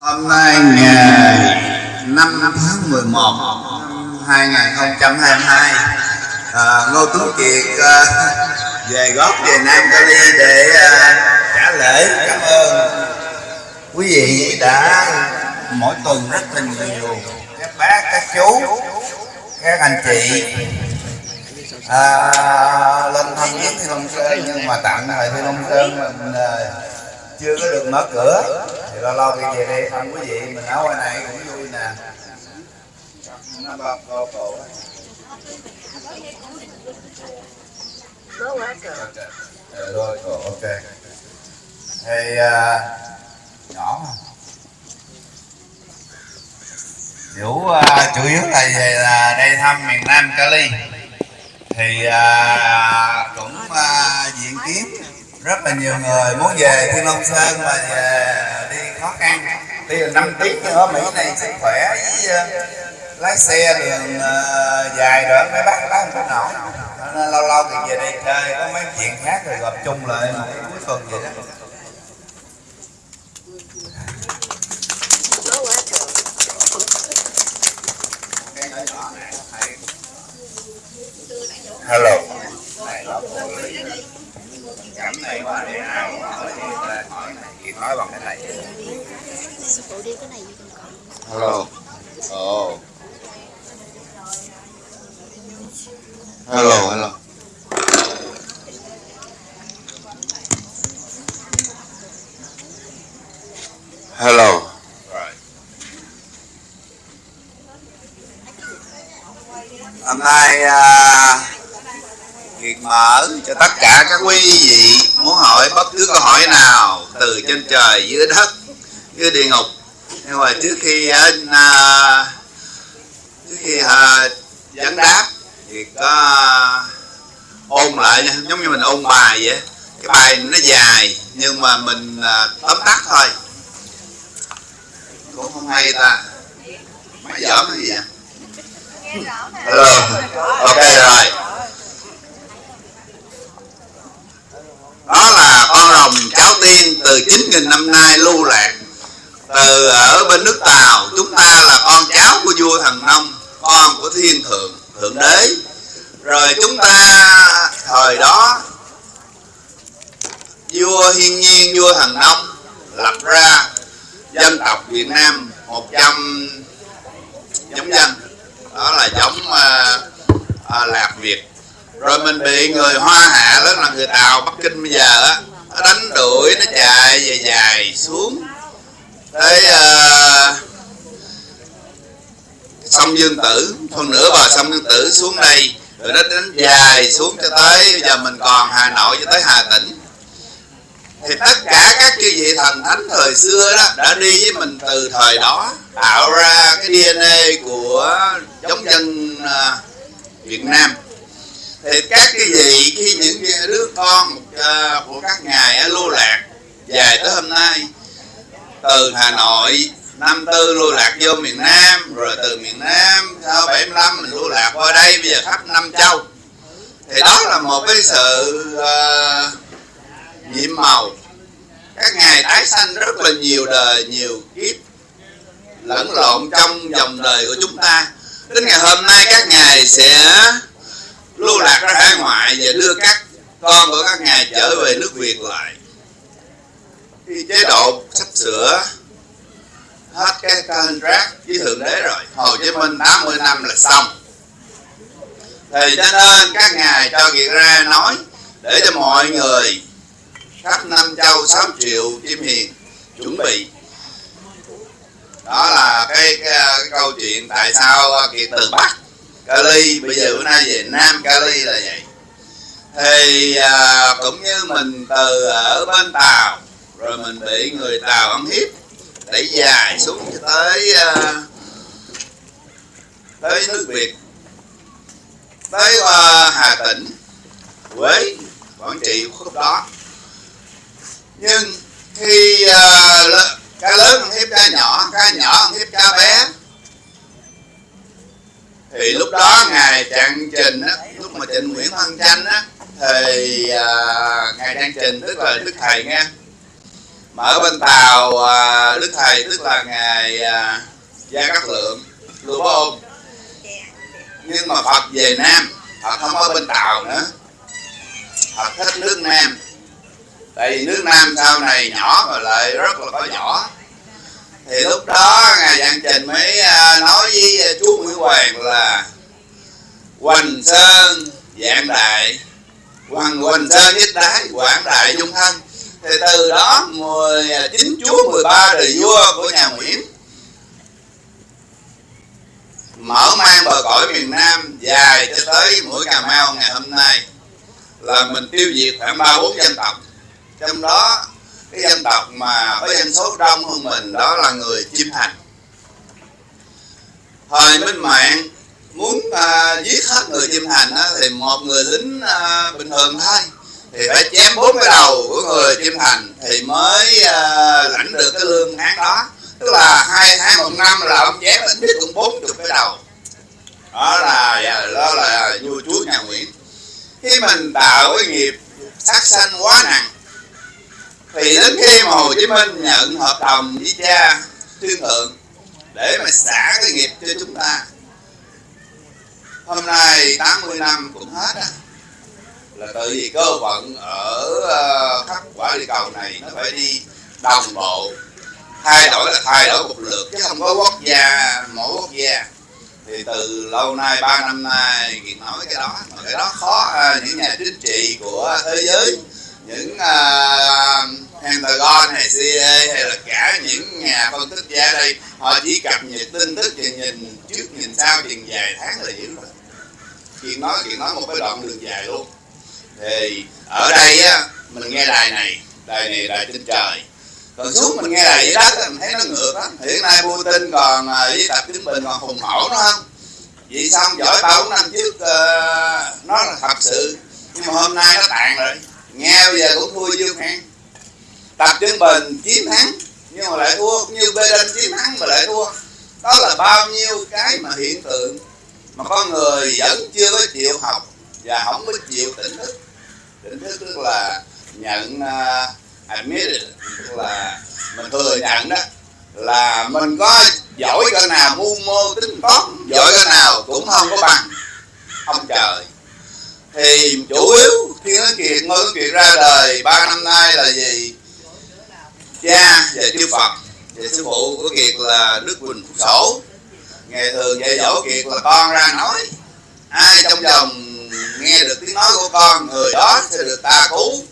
Hôm nay ngày 5 tháng 11 năm 2022 à, Ngô Tuấn Kiệt à, về góp về Nam Cali để à, trả lễ. Cảm ơn quý vị đã mỗi tuần rất là nhiều. Các bác, các chú, các anh chị à, lên thăm viếng Thiên Long Sơn nhưng mà tạm thời Thiên Long Sơn mình à, chưa có được mở cửa. Thì lâu lâu đi về đây thăm quý vị mình ở ngoài này cũng vui nè. Nó bao cô cổ. Rồi cổ ok. Thì à, nhỏ mà. Chủ à, chủ yếu là về là đây thăm miền Nam Cali. Thì à, cũng à, diện kiến rất là nhiều người muốn về Thiên Long Sơn mà về, đi khó khăn. Đi là năm tiếng nữa Mỹ này sức khỏe với ờ, lái xe đường ờ, dài đoạn, mấy bác lái không có nổi. Nên lâu lâu thì về đây chơi, có mấy chuyện khác rồi gặp chung lại một cuối tuần vậy đó Hello. Cảm này qua để ai hỏi thì ta hỏi này thì nói bằng cái này. Sư phụ đi cái này gì còn Hello. oh Hello, hello. Hello. Hôm nay à, uh, Kiệt mở cho tất cả các quý vị muốn hỏi bất cứ câu hỏi nào từ trên trời dưới đất dưới địa ngục. Nhưng mà trước khi à, à, trước khi à, vấn đáp thì có ôn lại nha giống như mình ôn bài vậy. Cái bài nó dài nhưng mà mình à, tóm tắt thôi. Cũng không hay ta. Máy giỡn cái gì vậy? Hello. Ok rồi đó là con rồng cháu tiên từ 9.000 năm nay lưu lạc. Từ ở bên nước Tàu chúng ta là con cháu của vua thần nông con của thiên thượng thượng đế. Rồi chúng ta thời đó vua hiên nhiên vua thần nông lập ra dân tộc Việt Nam một trăm giống dân. Đó là giống uh, uh, lạc Việt rồi mình bị người Hoa hạ đó là người Tàu Bắc Kinh bây giờ á nó đánh đuổi nó chạy dài dài xuống. Tới uh, sông Dương Tử phần nửa bờ sông Dương Tử xuống đây rồi nó đánh dài xuống cho tới bây giờ mình còn Hà Nội cho tới Hà Tĩnh. Thì tất cả các chư vị thần thánh thời xưa đó đã đi với mình từ thời đó tạo ra cái DNA của giống dân uh, Việt Nam thì các cái vị khi những đứa con ờ, của các ngài lưu lạc dài tới hôm nay từ Hà Nội năm tư lưu lạc vô miền Nam rồi từ miền Nam sau 75 mình lưu lạc qua đây bây giờ khắp năm châu. Thì đó là một cái sự uh, nhiệm màu. Các ngài tái sanh rất là nhiều đời nhiều kiếp lẫn lộn trong dòng đời của chúng ta. Đến ngày hôm nay các ngài sẽ lưu lạc ra hải ngoại và đưa các con của các ngài trở về nước Việt lại. Thì chế độ sắp sửa hết cái contract với thượng đế rồi Hồ Chí Minh 80 năm là xong. Thì cho nên các ngài cho việc ra nói để cho mọi người khắp năm châu 6 triệu chim hiền chuẩn bị. Đó là cái, cái, cái câu chuyện tại sao kiệt từ bắc Cali bây giờ bữa nay về Nam Cali là vậy. Thì à, cũng như mình từ ở bên Tàu rồi mình bị người Tàu ăn hiếp đẩy dài xuống cho tới à, tới nước Việt tới à, Hà Tĩnh Quế Quảng Trị khúc đó. Nhưng khi à, cá lớn ăn hiếp cá nhỏ cá nhỏ ăn hiếp cá bé thì lúc đó ngài trạng trình á lúc mà trình nguyễn văn chanh á thì à, ngài trạng trình tức là đức thầy nghe. Mà ở bên tàu à, đức thầy tức là ngài à, gia cát lượng lưu bá ôm nhưng mà phật về nam phật không ở bên tàu nữa. Phật thích nước nam. Tại vì nước nam sau này nhỏ mà lại rất là có nhỏ thì lúc đó ngài Văn trình mới à, nói với à, chú nguyễn hoàng là hoành sơn dạng đại. Hoàng hoành sơn nhất đái quảng đại dung thân. Thì từ đó mười à, chín chúa 13 đời vua của nhà Nguyễn mở mang bờ cõi miền Nam dài cho tới mũi Cà Mau ngày hôm nay, là mình tiêu diệt khoảng ba bốn dân tộc. Trong đó cái dân tộc mà có dân số đông hơn mình đó là người chim thành. Thời minh mạng muốn uh, giết hết người chim thành á, thì một người lính uh, bình thường thôi. Thì phải chém bốn cái đầu của người chim thành thì mới uh, lãnh được cái lương tháng đó. Tức là hai tháng một năm là ông chém ít nhất cũng bốn chục cái đầu. Đó là đó là vua chúa nhà nguyễn. Khi mình tạo cái nghiệp sát sanh quá nặng thì đến khi mà hồ chí minh nhận hợp đồng với cha thiên thượng để mà xả cái nghiệp cho chúng ta hôm nay 80 năm cũng hết á. Là tự vì cơ vận ở ờ, khắp quả địa cầu này nó phải đi đồng bộ thay đổi là thay đổi một lượt chứ không có quốc gia mỗi quốc gia. Thì từ lâu nay ba năm nay thì nói cái đó mà cái đó khó à, những nhà chính trị của thế giới những uh, Pentagon hay CIA hay là cả những nhà phân tích gia đây họ chỉ cập nhật tin tức và nhìn trước nhìn sau chừng vài tháng là hiểu rồi. Chuyện nói chuyện nói một cái đoạn đường dài luôn. Thì ở đây á mình nghe đài này đài này đài trên trời. Còn xuống mình nghe đài dưới đất mình thấy nó ngược lắm. Hiện nay Putin còn à, với tập chính bình còn hùng hổ nó không? Vậy xong giỏi ba bốn năm trước uh, nó là thật sự. Nhưng mà hôm nay nó tàn rồi. Nghe bây giờ cũng thua dương hẹn tập trung bình chiến thắng nhưng mà lại thua. Như Biden chiến thắng mà lại thua. Đó là bao nhiêu cái mà hiện tượng mà con người vẫn chưa có chịu học và không có chịu tỉnh thức. Tỉnh thức tức là nhận à, uh, admit tức là mình thừa nhận đó là mình có giỏi cái nào mưu mô tính toán giỏi cái nào cũng không có bằng ông trời. Thì chủ yếu khi nói kiệt ngôi nói kiệt ra đời ba năm nay là gì? Cha và chư phật. Và sư phụ của kiệt là đức quỳnh phúc sổ. Ngày thường dạy dỗ kiệt là con ra nói. Ai trong vòng nghe được tiếng nói của con người đó sẽ được ta cứu.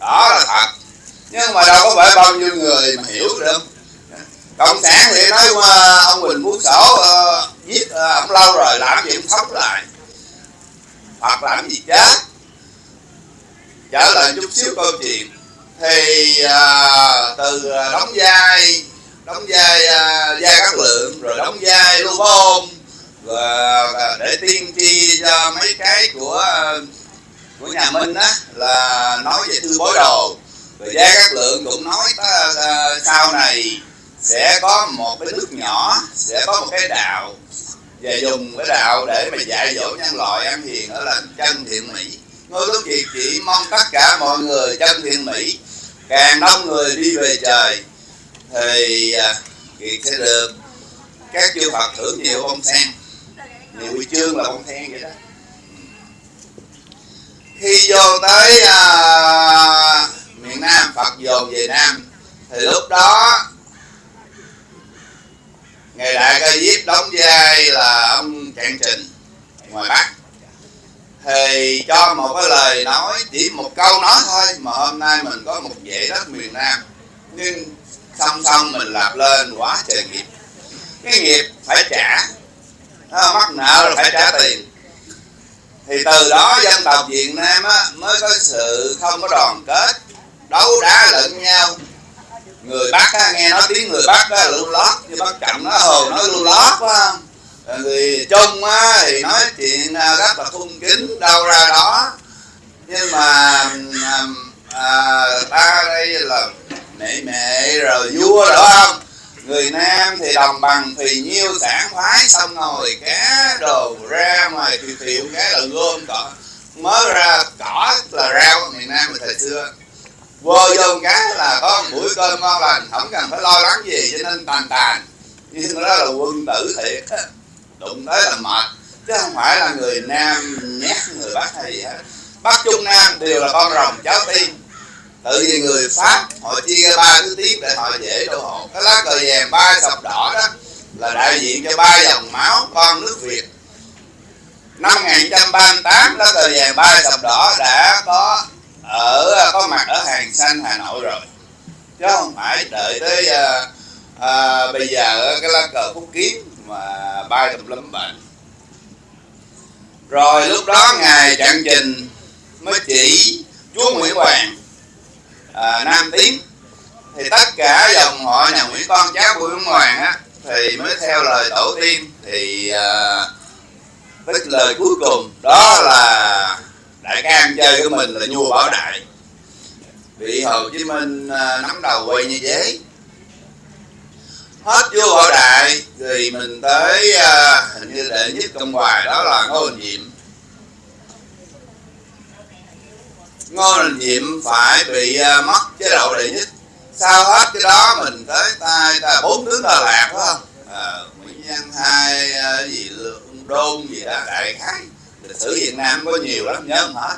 Đó là thật. Nhưng mà đâu có phải bao nhiêu người mà hiểu được cộng sản thì nói ông quỳnh Phúc sổ uh, giết uh, ông lâu rồi làm gì cũng sống lại. Hoặc làm gì chết? Trở lại chút xíu câu chuyện thì à, từ à, đóng vai đóng vai à, uh, các lượng rồi đóng vai lưu bôn và để tiên tri cho mấy cái của à, của nhà Minh á là nói về thư bối đồ. Rồi gia các lượng cũng nói ta, uh, sau này sẽ có một cái nước nhỏ sẽ có một cái đạo và dùng cái đạo để mà dạy dỗ nhân loại ăn hiền đó là chân thiện mỹ. Ngôi lúc gì chỉ mong tất cả mọi người chân thiện mỹ càng đông người đi về trời thì à, thì sẽ được các chư phật thưởng nhiều bông sen. Nhiều huy chương là bông sen vậy đó. Khi vô tới à, miền nam phật dồn về nam thì lúc đó ngày đại ca diếp đóng vai là ông trạng trình ngoài bắc thì cho một cái lời nói chỉ một câu nói thôi mà hôm nay mình có một dãy đất miền nam. Nhưng song song mình làm lên quá trời nghiệp. Cái nghiệp phải trả. Đó, mắc nợ là phải trả tiền. Thì từ đó dân tộc Việt Nam á, mới có sự không có đoàn kết đấu đá lẫn nhau. Người Bắc á, nghe nói tiếng người Bắc á, lưu lót. Như Bắc Trọng nó hồ nó lưu lót phải không người Trung á, thì nói chuyện à, rất là thung kính đâu ra đó. Nhưng mà à, à, ta đây là mẹ mẹ rồi vua đó không? Người nam thì đồng bằng thì nhiêu sản phái xong ngồi cá đồ ra ngoài thì thiệu cái là gom cỏ. Mới ra cỏ là rau miền nam thời xưa. Vô vô cá là có một buổi cơm ngon lành không cần phải lo lắng gì cho nên tàn tàn. Nhưng đó là quân tử thiệt đụng tới là mệt. Chứ không phải là người nam nhát người bắc hay gì hết. Bắc trung nam đều là con rồng cháu tim. Tự vì người pháp họ chia ba thứ tiếp để họ dễ đổ hộ. Cái lá cờ vàng ba sọc đỏ đó là đại diện cho ba dòng máu con nước việt. Năm 1938 lá cờ vàng ba sọc đỏ đã có ở có mặt ở hàng xanh hà nội rồi. Chứ không phải đợi tới uh, à, bây giờ cái lá cờ phúc kiến mà bay tùm lum bệnh. Rồi lúc đó ngài trạng trình mới chỉ chúa nguyễn hoàng à, nam tiến. Thì tất cả dòng họ nhà nguyễn con cháu của nguyễn hoàng á thì mới theo lời tổ tiên. Thì à, tức lời cuối cùng đó là đại ca chơi của mình là vua bảo đại. Bị hồ chí minh à, nắm đầu quay như giấy hết vua bảo đại thì mình tới uh, hình như đệ nhất công hoài đó là ngô đình diệm ngô đình diệm phải bị uh, mất chế độ đệ nhất. Sau hết cái đó mình tới tay ta bốn tướng đà lạt phải không? À, nguyễn văn hai uh, gì Lương đôn gì đó đại khái. Lịch sử việt nam có nhiều lắm nhớ không hết.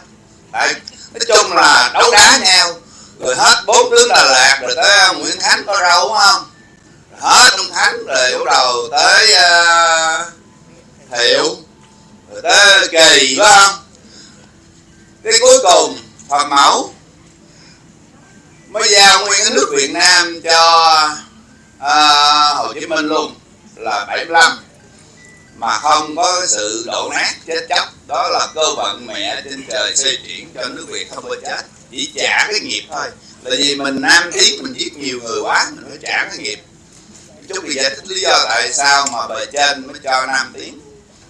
Đại nói chung là đấu đá nhau. Rồi hết bốn tướng đà lạt rồi tới nguyễn khánh có râu đúng không? Hết ông Thắng rồi bắt đầu tới uh, thiệu. Rồi tới kỳ phải không? Cái cuối cùng phật mẫu. Mới giao nguyên cái nước việt nam cho uh, hồ chí minh luôn là 75 mà không có cái sự đổ nát chết chóc. Đó là cơ vận mẹ trên trời xây chuyển cho nước việt không có chết. Chỉ trả cái nghiệp thôi. Tại vì mình nam tiến mình giết nhiều người quá mình phải trả cái nghiệp chút thì giải thích lý do tại sao mà bề trên mới cho 5 tiếng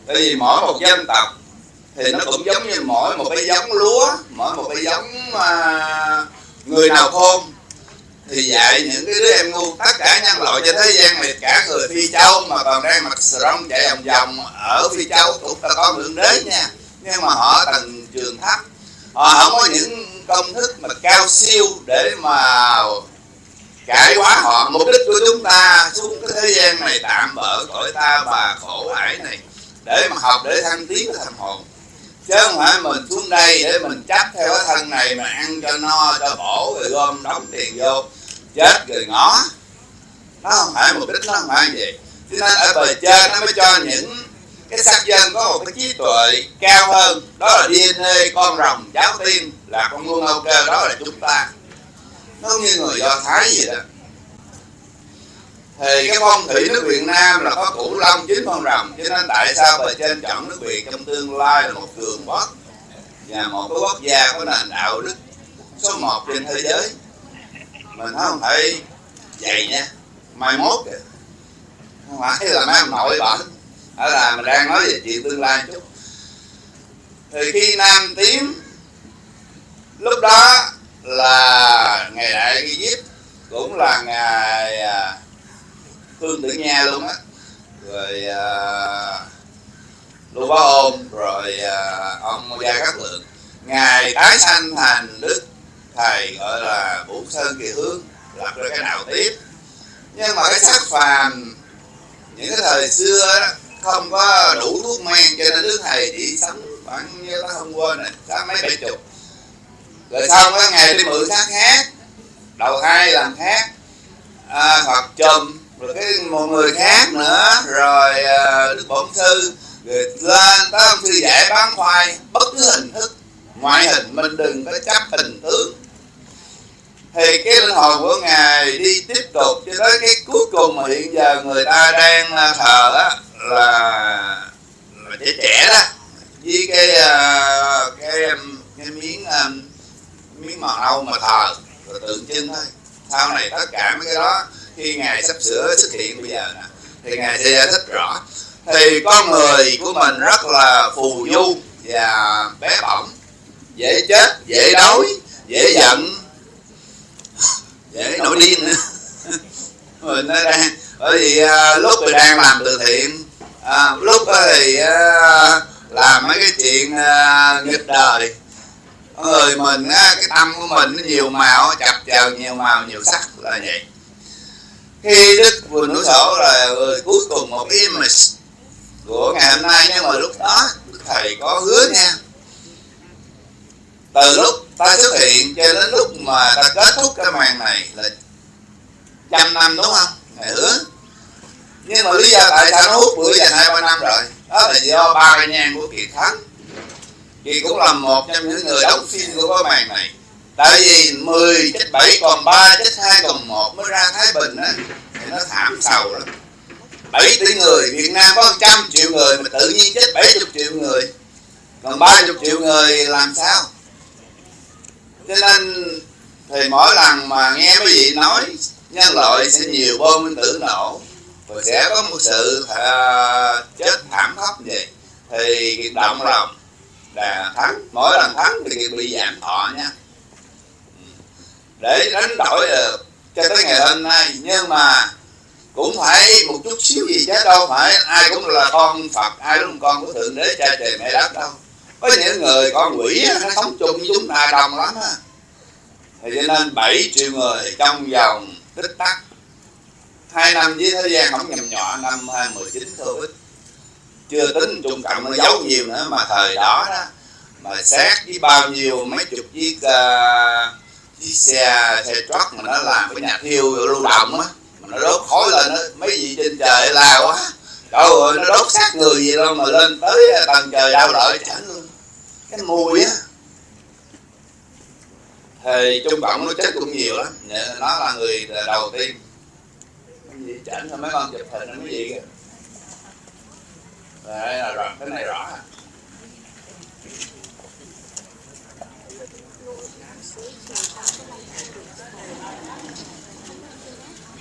tại vì mỗi một dân tộc thì nó cũng giống như mỗi một cái giống lúa mỗi một cái giống uh, người nào khôn. Thì dạy những cái đứa em ngu tất cả nhân loại trên thế gian này cả người phi châu mà còn đang mặc sông chạy vòng vòng ở phi châu cũng là con lượng đế nha. Nhưng mà họ tầng trường thấp. Họ không có những công thức mà cao siêu để mà cải hóa họ, mục đích của chúng ta xuống cái thế gian này tạm bỡ cõi ta bà khổ ải này, để mà học, để thăng tiến cái hồn. Chứ không phải mình xuống đây để mình chấp theo cái thân này mà ăn cho no, cho bổ, rồi gom đóng tiền vô, chết rồi ngó. Nó không phải mục đích, nó không phải vậy cho nên ở bề trên nó mới cho những cái sắc dân có một cái trí tuệ cao hơn. Đó là DNA con rồng cháu tim là con nguồn âu cơ, đó là chúng ta nó như người do thái gì đó. Thì cái phong thủy nước Việt Nam là có cửu long, chín con rồng cho nên tại sao bề trên chọn nước Việt trong tương lai là một cường quốc? Và một cái quốc gia có nền đạo đức số một trên thế giới. Mình không thể vậy nha. Mai mốt kìa. Không phải là mấy ông nội bệnh đó là mình đang nói về chuyện tương lai chút. Thì khi nam tiến lúc đó là ngày đại ghi diếp cũng là ngày à, phương tử nha luôn á. rồi. À, lưu bá ôn rồi à, ông gia cát lượng. Ngài tái sanh thành đức thầy gọi là vũ sơn kỳ hướng lập ra cái nào tiếp. Nhưng mà cái sắc phàm những cái thời xưa đó, không có đủ thuốc men cho nên đức thầy chỉ sống khoảng như nó hôm qua này sáu mấy bảy chục. Rồi xong cái ngày đi mượn xác khác đầu hai làm khác à, hoặc chùm rồi cái một người khác nữa. Rồi ờ, đức bổn sư rồi lên tới ông sư dạy bán khoai bất cứ hình thức. Ngoại hình mình đừng có chấp hình tướng. Thì cái linh hồn của ngài đi tiếp tục cho tới cái cuối cùng mà hiện giờ người ta đang ờ, thờ á là, là trẻ trẻ đó. Với cái ờ, cái cái miếng miếng màu nâu mà thờ rồi tượng trưng thôi. Sau này tất cả mấy cái đó khi ngài sắp sửa xuất hiện bây giờ nè thì ngài sẽ giải thích rõ. Thì con người của mình rất là phù du và bé bỏng dễ chết dễ đói dễ giận dễ nổi điên nữa. Mình nó đang bởi vì à, lúc mình đang làm từ thiện à, lúc thì à, làm mấy cái chuyện à, nghịch đời. Người mình á, cái tâm của mình nó nhiều màu chập chờn nhiều màu nhiều sắc là vậy khi đức vừa nói sổ là cuối cùng một image của ngày hôm nay, nhưng mà lúc đó thầy có hứa nha. Từ lúc ta xuất hiện cho đến lúc mà ta kết thúc cái màn này là trăm năm, đúng không? Thầy hứa. Nhưng mà lý do tại sao nó hút bữa dành hai, ba năm rồi? Đó là do ba cái nhang của kiệt thắng kiệt cũng là một trong những người đóng phim của cái màn này tại vì 10 chết 7 còn 3 chết 2 còn 1 mới ra Thái Bình á thì nó thảm sầu lắm. 7 tỷ người Việt Nam có 100 triệu người mà tự nhiên chết 70 triệu người. Còn 30 triệu người làm sao? Cho nên thì mỗi lần mà nghe mấy vị nói nhân loại sẽ nhiều bom nguyên tử nổ và sẽ có một sự uh, chết thảm khốc vậy. Thì động lòng là thắng mỗi lần thắng thì bị giảm thọ nha để đánh đổi được cho tới ngày hôm nay. Nhưng mà cũng phải một chút xíu gì chứ đâu phải ai cũng là con phật ai cũng là con của thượng đế cha trời mẹ đất đâu. Có những người con quỷ nó sống chung với chúng ta đông lắm á. Thì cho nên 7 triệu người trong vòng tích tắc. Hai năm với thế gian không nhầm nhỏ năm 2019 Covid chưa tính trung cộng nó giấu nhiều nữa mà thời đó đó mà xét với bao nhiêu mấy chục chiếc uh, chiếc xe xe truck mà nó làm cái nhà thiêu lưu động á, mà nó đốt khói lên đó mấy vị trên trời la quá. Trời ơi, nó đốt xác người gì đâu mà lên tới tầng trời đau đợi chẳng luôn cái mùi á. Thì trung cộng nó chết cũng nhiều lắm nó là người đầu tiên. Cái gì chảnh mấy con chụp hình nó gì kìa. Đây là rõ cái này rõ. à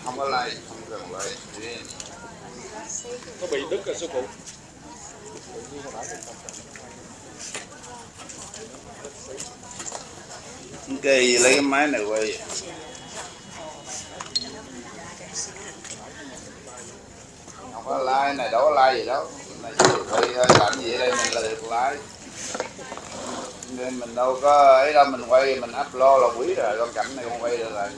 không có like không cần like nó bị đứt rồi, sư phụ? Ok lấy cái máy này quay không có lái này, đâu có lái gì đâu. Này hơi quay làm gì đây mình là được like nên mình đâu có ấy đâu mình quay mình upload là quý rồi con cảnh này không quay được rồi.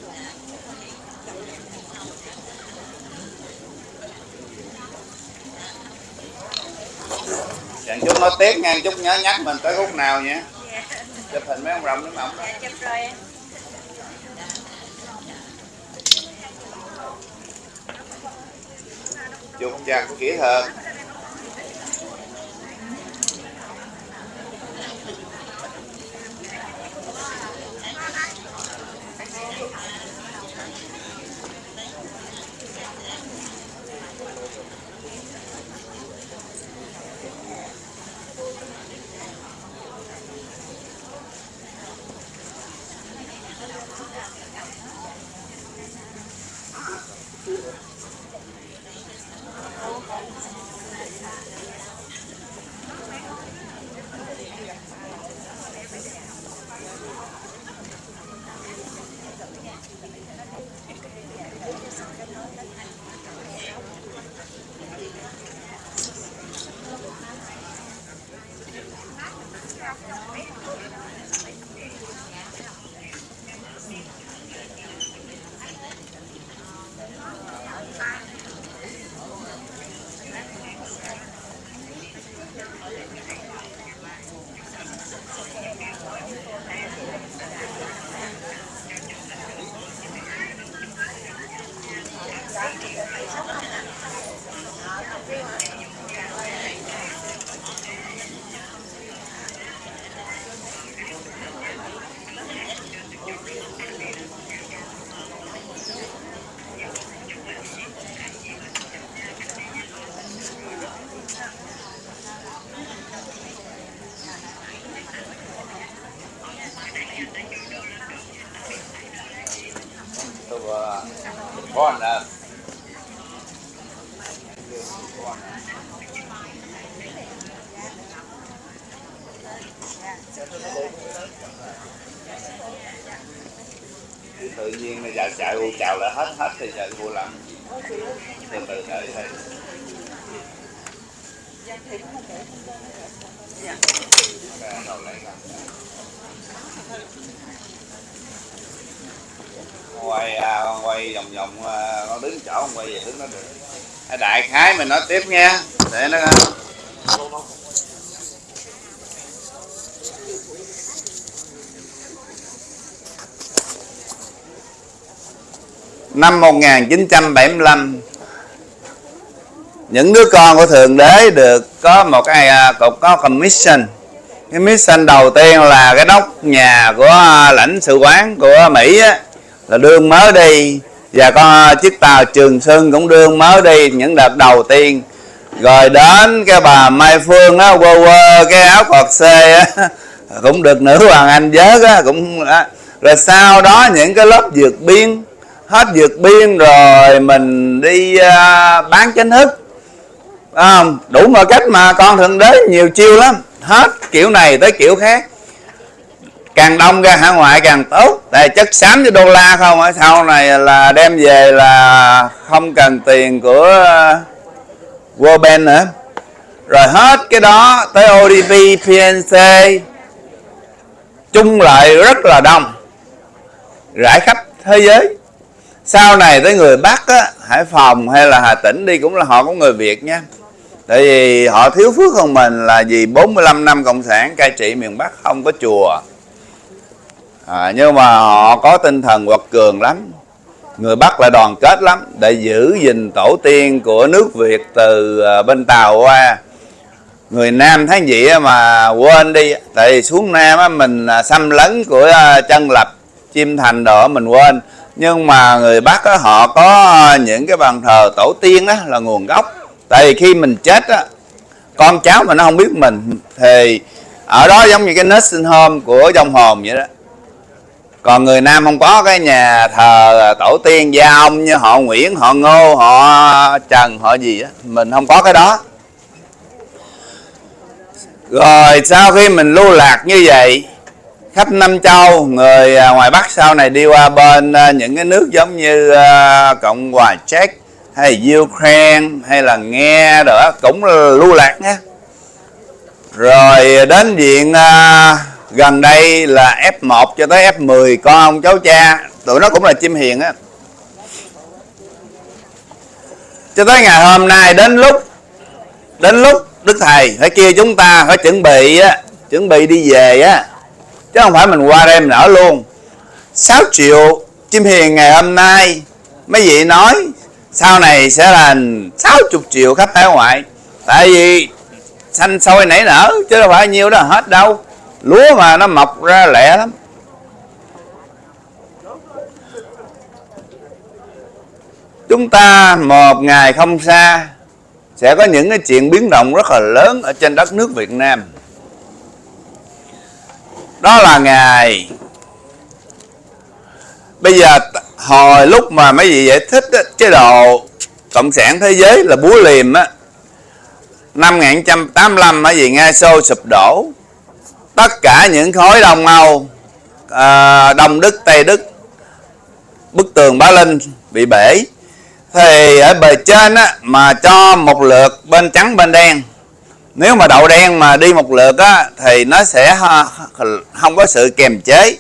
Chẳng chút nó tiếc nha, chút nhớ nhắc mình tới khúc nào nhé Chụp hình mấy ông rồng nữa mà ông đó chụp rồi em. Chụp chặt kỹ hơn Thank you. Tiếp nha. Để nó năm 1975 những đứa con của thượng đế được có một cái à, cục có commission cái mission đầu tiên là cái nóc nhà của à, lãnh sự quán của mỹ á, là đương mới đi và con chiếc tàu trường sơn cũng đương mới đi những đợt đầu tiên. Rồi đến cái bà mai phương á quơ quơ cái áo cọt xê á cũng được nữ hoàng anh giới á cũng á. rồi sau đó những cái lớp dược biên hết dược biên rồi mình đi uh, bán chính thức. À, đủ mọi cách mà con thượng đế nhiều chiêu lắm. Hết kiểu này tới kiểu khác càng đông ra hải ngoại càng tốt. Tại chất xám với đô la không? Ở sau này là đem về là không cần tiền của uh, World Bank nữa. Rồi hết cái đó tới ODP PNC chung lại rất là đông. Rải khắp thế giới. Sau này tới người Bắc á, Hải Phòng hay là Hà Tĩnh đi cũng là họ có người Việt nha. Tại vì họ thiếu phước hơn mình là vì 45 năm cộng sản cai trị miền Bắc không có chùa à, nhưng mà họ có tinh thần quật cường lắm. Người Bắc là đoàn kết lắm để giữ gìn tổ tiên của nước Việt từ à, bên Tàu qua. Người Nam thấy vậy mà quên đi tại vì xuống Nam á, mình à, xâm lấn của à, chân lập chim thành đó mình quên. Nhưng mà người Bắc á, họ có những cái bàn thờ tổ tiên đó là nguồn gốc. Tại vì khi mình chết á, con cháu mà nó không biết mình thì ở đó giống như cái nursing home của dòng hồn vậy đó còn người nam không có cái nhà thờ à, tổ tiên gia ông như họ nguyễn, họ ngô, họ trần, họ gì á, mình không có cái đó. Rồi, sau khi mình lưu lạc như vậy, khắp năm châu, người à, ngoài bắc sau này đi qua bên à, những cái nước giống như cộng hòa czech hay ukraine hay là nghe đó, cũng lưu lạc nhé. Rồi, đến viện gần đây là F1 cho tới F10 con ông cháu cha, tụi nó cũng là chim hiền á. Cho tới ngày hôm nay, đến lúc đến lúc đức thầy phải kia chúng ta phải chuẩn bị á, chuẩn bị đi về á. Chứ không phải mình qua đây mình ở luôn. 6 triệu chim hiền ngày hôm nay, mấy vị nói, sau này sẽ là 60 triệu khách hải ngoại. Tại vì xanh sôi nảy nở, chứ đâu phải nhiêu đó, hết đâu lúa mà nó mọc ra lẹ lắm. Chúng ta một ngày không xa sẽ có những cái chuyện biến động rất là lớn ở trên đất nước Việt Nam. Đó là ngày. Bây giờ hồi lúc mà mấy vị giải thích á, chế độ cộng sản thế giới là búa liềm á năm 1985 mấy vị Nga Xô sụp đổ tất cả những khối đồng màu à, đồng Đức Tây Đức bức tường Bá Linh bị bể. Thì ở bề trên á, mà cho một lượt bên trắng bên đen. Nếu mà đậu đen mà đi một lượt á, thì nó sẽ không có sự kềm chế.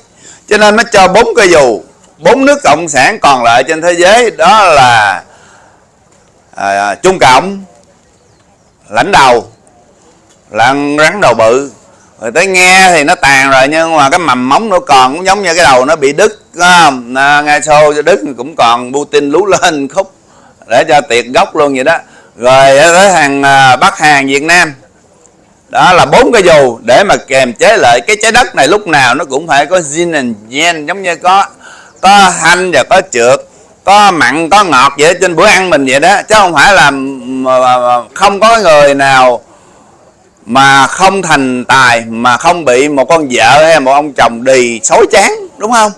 Cho nên nó cho bốn cây dù bốn nước cộng sản còn lại trên thế giới đó là à, trung cộng lãnh đầu là rắn đầu bự rồi tới nghe thì nó tàn rồi nhưng mà cái mầm móng nó còn cũng giống như cái đầu nó bị đứt không? À, nghe xô cho đứt cũng còn Putin lú lên khúc để cho tiệt gốc luôn vậy đó. Rồi tới hàng à, Bắc hàng Việt Nam. Đó là bốn cái dù để mà kềm chế lại cái trái đất này lúc nào nó cũng phải có yin and yang giống như có có hanh và có trượt có mặn có ngọt vậy trên bữa ăn mình vậy đó. Chứ không phải là ừ, không có người nào mà không thành tài, mà không bị một con vợ hay một ông chồng đì xối chán đúng không?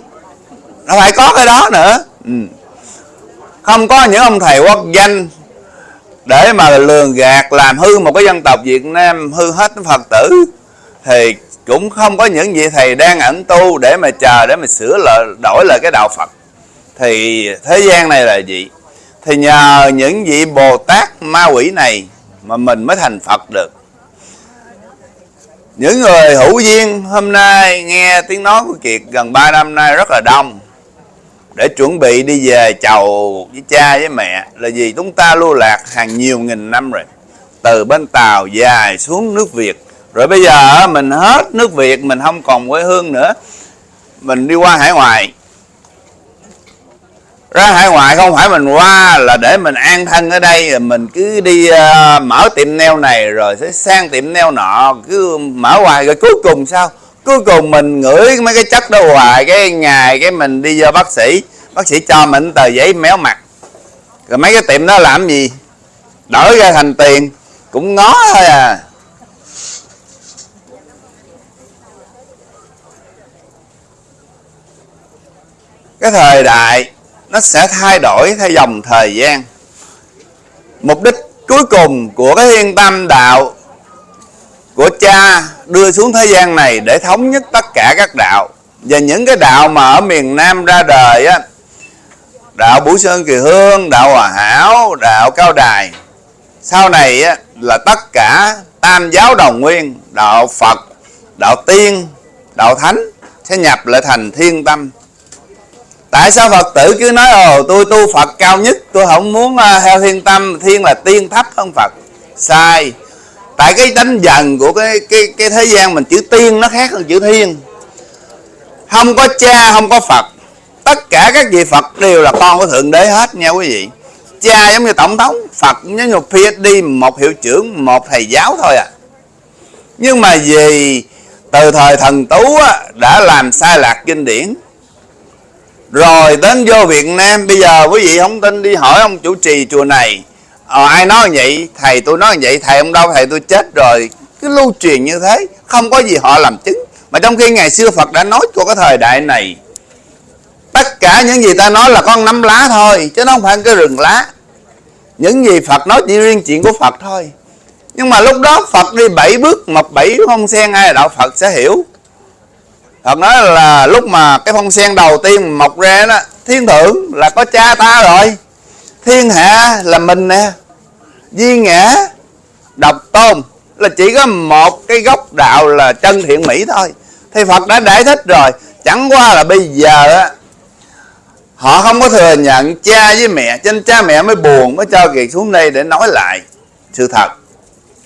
Nó phải có cái đó nữa. Ừ. không có những ông thầy quốc danh để mà lường gạt, làm hư một cái dân tộc Việt Nam hư hết Phật tử, thì cũng không có những vị thầy đang ẩn tu để mà chờ, để mà sửa lại đổi lại cái đạo Phật. Thì thế gian này là gì? Thì nhờ những vị Bồ Tát ma quỷ này mà mình mới thành Phật được những người hữu duyên hôm nay nghe tiếng nói của Kiệt gần 3 năm nay rất là đông. Để chuẩn bị đi về chầu với cha với mẹ là vì chúng ta lưu lạc hàng nhiều nghìn năm rồi. Từ bên Tàu dài xuống nước Việt. Rồi bây giờ mình hết nước Việt, mình không còn quê hương nữa. Mình đi qua hải ngoại ra hải ngoại không phải mình qua là để mình an thân ở đây mình cứ đi uh, mở tiệm neo này rồi sẽ sang tiệm neo nọ cứ mở hoài rồi cuối cùng sao? Cuối cùng mình ngửi mấy cái chất đó hoài cái ngày cái mình đi vô bác sĩ bác sĩ cho mình tờ giấy méo mặt. Rồi mấy cái tiệm đó làm gì? Đổi ra thành tiền cũng ngó thôi à. Cái thời đại nó sẽ thay đổi theo dòng thời gian. Mục đích cuối cùng của cái thiên tâm đạo của cha đưa xuống thế gian này để thống nhất tất cả các đạo. Và những cái đạo mà ở miền Nam ra đời á đạo Bửu Sơn Kỳ Hương đạo Hòa Hảo đạo Cao Đài sau này á, là tất cả tam giáo đồng nguyên đạo Phật đạo Tiên đạo Thánh sẽ nhập lại thành thiên tâm tại sao phật tử cứ nói ồ tôi tu phật cao nhất tôi không muốn à, theo thiên tâm thiên là tiên thấp hơn phật? Sai. Tại cái đánh dần của cái cái cái thế gian mình chữ tiên nó khác hơn chữ thiên. Không có cha không có phật. Tất cả các vị phật đều là con của thượng đế hết nha quý vị. Cha giống như tổng thống phật giống như phd một hiệu trưởng một thầy giáo thôi à. Nhưng mà vì từ thời thần tú á, đã làm sai lạc kinh điển rồi đến vô Việt Nam bây giờ quý vị không tin đi hỏi ông chủ trì chùa này. Ờ, ai nói vậy? Thầy tôi nói vậy thầy ông đâu? Thầy tôi chết rồi. Cứ lưu truyền như thế không có gì họ làm chứng. Mà trong khi ngày xưa Phật đã nói của cái thời đại này tất cả những gì ta nói là con nắm lá thôi chứ nó không phải cái rừng lá. Những gì Phật nói chỉ riêng chuyện của Phật thôi. Nhưng mà lúc đó Phật đi bảy bước mập bảy không sen ai là đạo Phật sẽ hiểu. Phật nói là lúc mà cái phong sen đầu tiên mọc ra đó, Thiên thượng là có cha ta rồi. Thiên hạ là mình nè. Di ngã, Độc tôn Là chỉ có một cái gốc đạo là chân thiện mỹ thôi. Thì Phật đã giải thích rồi. Chẳng qua là bây giờ á, Họ không có thừa nhận cha với mẹ, Cho nên cha mẹ mới buồn, Mới cho Kiệt xuống đây để nói lại Sự thật.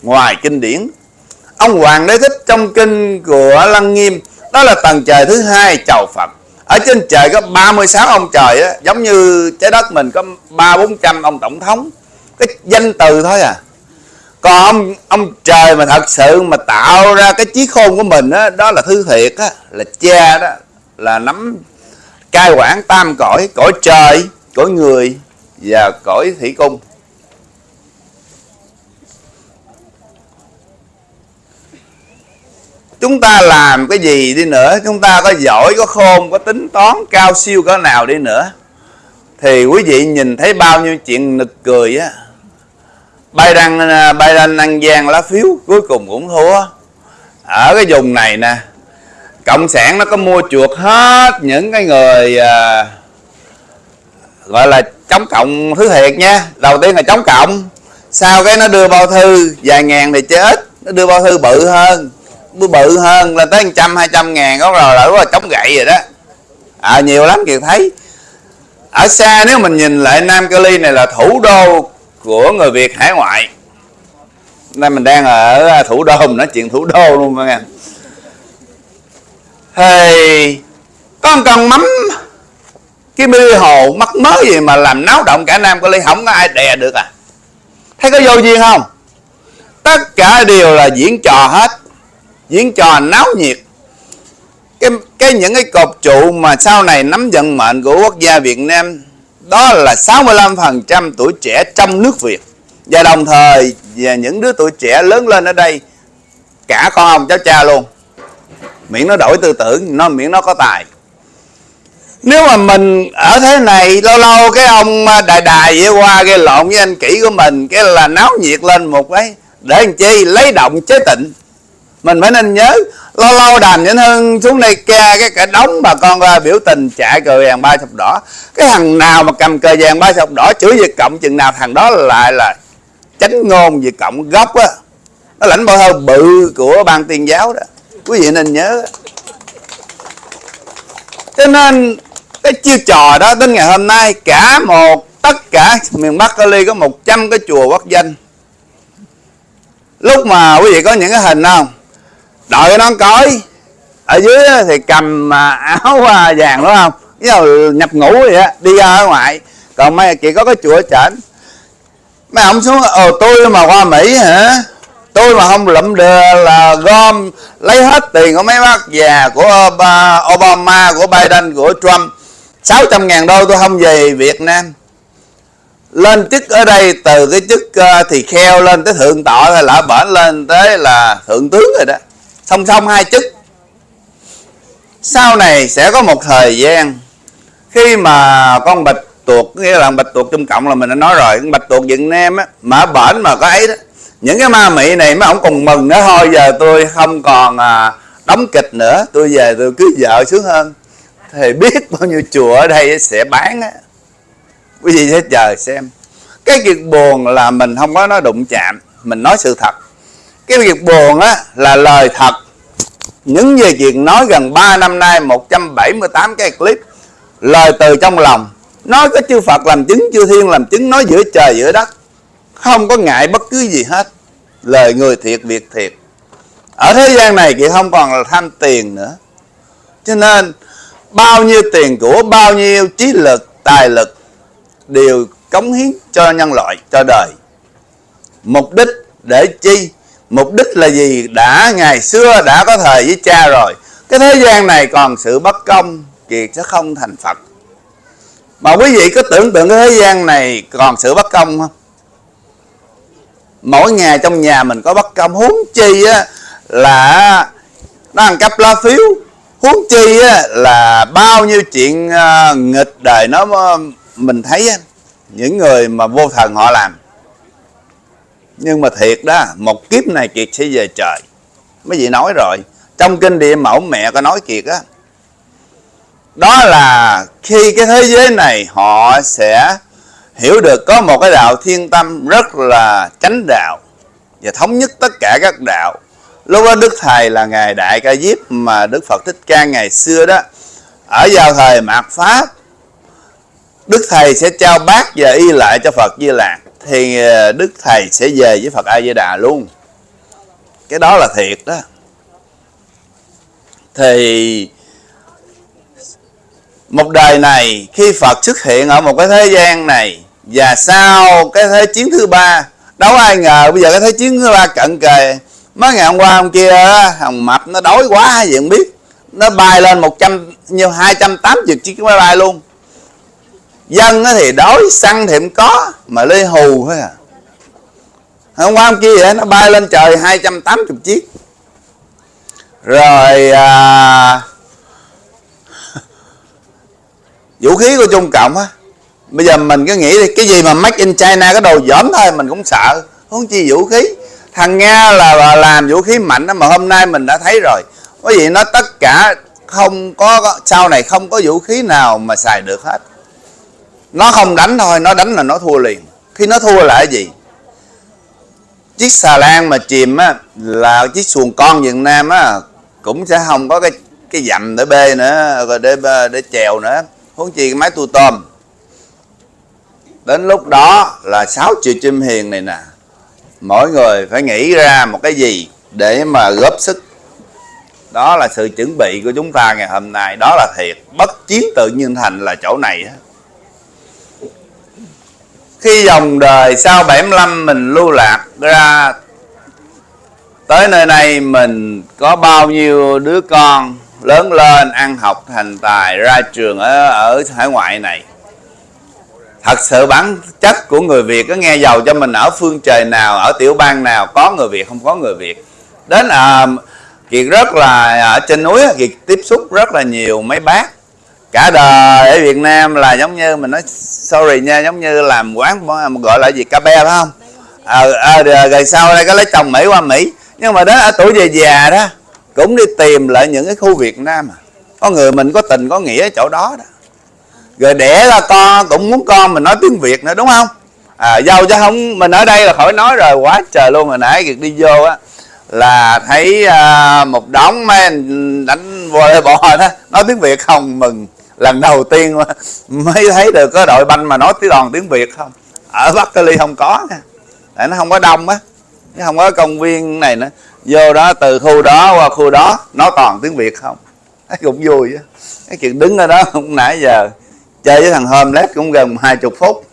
Ngoài kinh điển, Ông Hoàng Đế Thích trong kinh của Lăng Nghiêm đó là tầng trời thứ hai chầu Phật. Ở trên trời có 36 ông trời á, giống như trái đất mình có ba bốn trăm ông tổng thống. Cái danh từ thôi à. Còn ông ông trời mà thật sự mà tạo ra cái trí khôn của mình á, đó là thứ thiệt á, là cha đó là nắm cai quản tam cõi cõi trời cõi người và cõi thủy cung. Chúng ta làm cái gì đi nữa? Chúng ta có giỏi có khôn có tính toán cao siêu cỡ nào đi nữa? Thì quý vị nhìn thấy bao nhiêu chuyện nực cười á. Bay đăng à, bay đăng ăn gian lá phiếu cuối cùng cũng thua. Ở cái vùng này nè cộng sản nó có mua chuộc hết những cái người à, gọi là chống cộng thứ thiệt nha. Đầu tiên là chống cộng. Sau cái nó đưa bao thư vài ngàn thì chết. Nó đưa bao thư bự hơn bự hơn là tới trăm, hai trăm ngàn, có rồi là chống gậy rồi đó. À nhiều lắm, kiều thấy. Ở xa, nếu mình nhìn lại Nam Cali này là thủ đô của người Việt hải ngoại. Nay mình đang ở à, thủ đô, mình nói chuyện thủ đô luôn mọi người. Thì có một con mắm, cái mi hồ mắc mớ gì mà làm náo động cả Nam Cali không có ai đè được à. Thấy có vô duyên không? Tất cả đều là diễn trò hết diễn trò náo nhiệt. Cái, cái những cái cột trụ mà sau này nắm vận mệnh của quốc gia Việt Nam đó là 65% tuổi trẻ trong nước Việt. Và đồng thời và những đứa tuổi trẻ lớn lên ở đây cả con ông cháu cha luôn. Miễn nó đổi tư tưởng nó miễn nó có tài. Nếu mà mình ở thế này lâu lâu cái ông à, đài đài vậy qua gây lộn với anh kỹ của mình cái là náo nhiệt lên một cái để làm chi? Lấy động chế tịnh mình phải nên nhớ lâu lâu đàm vĩnh hưng, xuống đây ca cái cả đống bà con ra biểu tình chạy cờ vàng ba sọc đỏ. Cái thằng nào mà cầm cờ vàng ba sọc đỏ chửi việt cộng, chừng nào thằng đó lại là chánh ngôn về cộng gốc á. Nó lãnh bao hơi bự của ban tiên giáo đó. Quý vị nên nhớ. Cho nên, cái chiêu trò đó đến ngày hôm nay, cả một, tất cả miền Bắc Cali có 100 cái chùa quốc danh. Lúc mà quý vị có những cái hình không? Đợi nó coi ở dưới thì cầm à, áo à, vàng, đúng không? Giờ nhập ngũ vậy á, đi ra ở ngoài. Còn mấy chị có cái chùa chảnh. Mấy ông xuống, ồ, tôi mà qua mỹ hả? Tôi mà không lụm được là gom lấy hết tiền của mấy bác già của Obama, của Biden, của Trump. 600 ngàn đô tôi không về Việt Nam. Lên chức ở đây, từ cái chức à, thì kheo lên tới thượng tọa hay lỡ bển lên tới là thượng tướng rồi đó song song hai chức. Sau này sẽ có một thời gian khi mà con bạch tuộc nghĩa là bạch tuộc trung cộng là mình đã nói rồi con bạch tuộc việt nam á mà bển mà có ấy đó những cái ma mị này mấy ông còn mừng nữa thôi giờ tôi không còn à, đóng kịch nữa tôi về tôi cưới vợ sướng hơn. Thì biết bao nhiêu chùa ở đây sẽ bán á. Quý vị sẽ chờ xem. Cái việc buồn là mình không có nói đụng chạm mình nói sự thật cái việc buồn á là lời thật. Những về chuyện nói gần 3 năm nay 178 cái clip, lời từ trong lòng. Nói có chư Phật làm chứng, chư Thiên làm chứng, nói giữa trời, giữa đất. Không có ngại bất cứ gì hết. Lời người thiệt, việc thiệt. Ở thế gian này chị không còn là tham tiền nữa. Cho nên, bao nhiêu tiền của, bao nhiêu trí lực, tài lực đều cống hiến cho nhân loại, cho đời. Mục đích để chi? Mục đích là gì? Đã ngày xưa đã có thời với cha rồi. Cái thế gian này còn sự bất công kiệt sẽ không thành phật. Mà quý vị có tưởng tượng cái thế gian này còn sự bất công không? Mỗi ngày trong nhà mình có bất công. Huống chi á là nó ăn cắp lá phiếu. Huống chi á là bao nhiêu chuyện uh, nghịch đời nó à, mình thấy á, những người mà vô thần họ làm nhưng mà thiệt đó, một kiếp này kiệt sẽ về trời. Mấy vị nói rồi, trong kinh địa mẫu mẹ có nói kiệt á, đó là khi cái thế giới này họ sẽ hiểu được có một cái đạo thiên tâm rất là chánh đạo và thống nhất tất cả các đạo. Lúc đó đức thầy là ngài đại ca diếp mà đức phật thích ca ngày xưa đó, ở vào thời mạt pháp, đức thầy sẽ trao bát và y lại cho phật di lạc thì ờ, đức thầy sẽ về với phật a di đà luôn. Cái đó là thiệt đó. Thì, một đời này, khi phật xuất hiện ở một cái thế gian này, và sau cái thế chiến thứ ba, đâu ai ngờ bây giờ cái thế chiến thứ ba cận kề. Mấy ngày hôm qua hôm kia, thằng mập nó đói quá hay gì không biết. Nó bay lên 100 như 280 chiếc máy bay luôn dân thì đói săn thì không có mà lê hù thôi à. Hôm qua hôm kia vậy nó bay lên trời 280 chiếc. Rồi à, vũ khí của trung cộng á. Bây giờ mình cứ nghĩ đi cái gì mà make in china cái đồ dởm thôi mình cũng sợ. Không chi vũ khí. Thằng nga là làm vũ khí mạnh đó mà hôm nay mình đã thấy rồi. Có gì nó tất cả không có sau này không có vũ khí nào mà xài được hết nó không đánh thôi, nó đánh là nó thua liền. Khi nó thua là cái gì? Chiếc xà lan mà chìm á, là chiếc xuồng con việt nam á, cũng sẽ không có cái cái dầm để bê nữa, rồi để để chèo nữa. Huống chi cái máy tu tôm. Đến lúc đó là 6 triệu chim hiền này nè. Mỗi người phải nghĩ ra một cái gì để mà góp sức. Đó là sự chuẩn bị của chúng ta ngày hôm nay. Đó là thiệt. Bất chiến tự nhiên thành là chỗ này á khi dòng đời sau 75 mình lưu lạc ra tới nơi này mình có bao nhiêu đứa con lớn lên ăn học thành tài ra trường ở ở hải ngoại này. Thật sự bản chất của người việt có nghe giàu cho mình ở phương trời nào ở tiểu bang nào có người việt không có người việt. Đến à, kiệt rất là ở trên núi kiệt tiếp xúc rất là nhiều mấy bác cả đời ở việt nam là giống như mình nói sorry nha giống như làm quán gọi là gì cà phê phải không? Ờ à, à, rồi sau đây có lấy chồng mỹ qua mỹ. Nhưng mà đó ở tuổi về già đó cũng đi tìm lại những cái khu việt nam à. có người mình có tình có nghĩa ở chỗ đó đó. Rồi đẻ ra con cũng muốn con mình nói tiếng việt nữa đúng không? À, dâu chứ không mình ở đây là khỏi nói rồi quá trời luôn. Hồi nãy việc đi vô á là thấy à, một đống mấy anh đánh volleyball đó nói tiếng việt không mừng lần đầu tiên mới thấy được có đội banh mà nói tiếng đòn tiếng việt không. Ở bắc cali không có nha. Tại nó không có đông á. Nó không có công viên này nữa. Vô đó từ khu đó qua khu đó nói toàn tiếng việt không. Thấy cũng vui á. Cái chuyện đứng ở đó cũng nãy giờ chơi với thằng hôm lát cũng gần hai chục phút.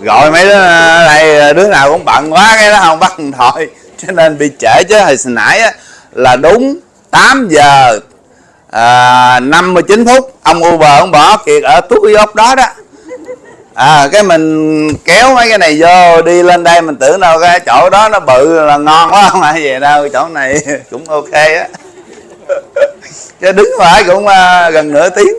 Gọi mấy đứa này à, đứa nào cũng bận quá cái đó không bắt điện thoại. Cho nên bị trễ chứ hồi nãy á, là đúng 8 giờ à, 59 phút ông Uber ông bỏ kiệt ở túi cái ốc đó đó. À cái mình kéo mấy cái này vô đi lên đây mình tưởng đâu cái chỗ đó nó bự là ngon quá không phải về đâu chỗ này cũng ok á. Chứ đứng phải cũng uh, gần nửa tiếng.